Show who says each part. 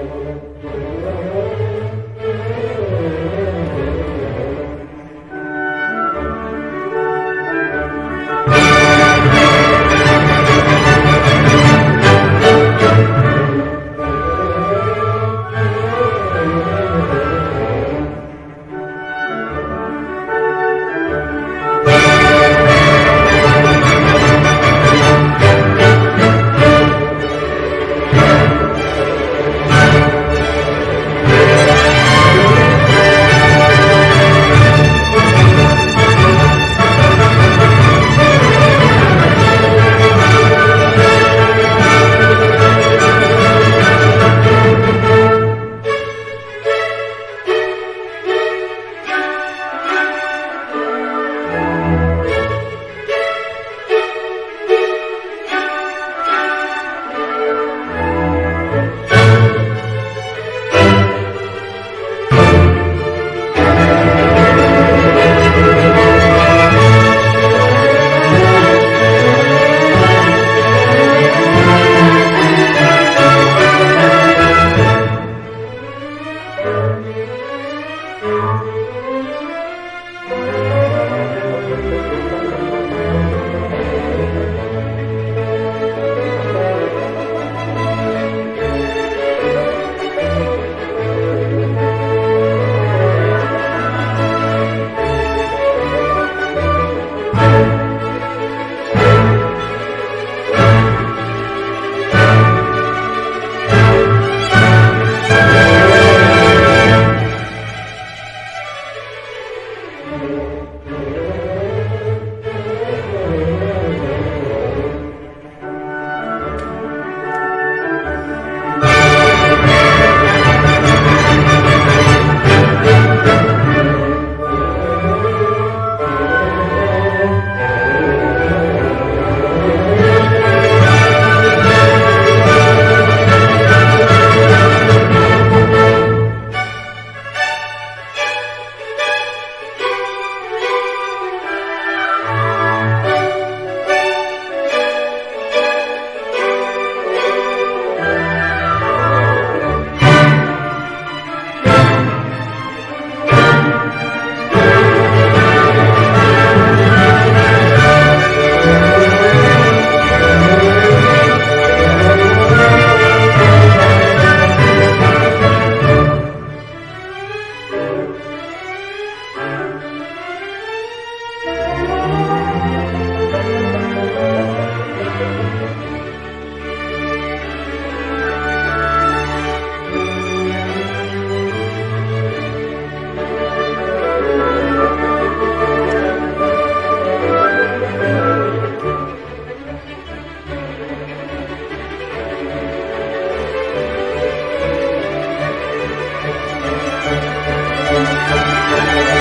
Speaker 1: Música Música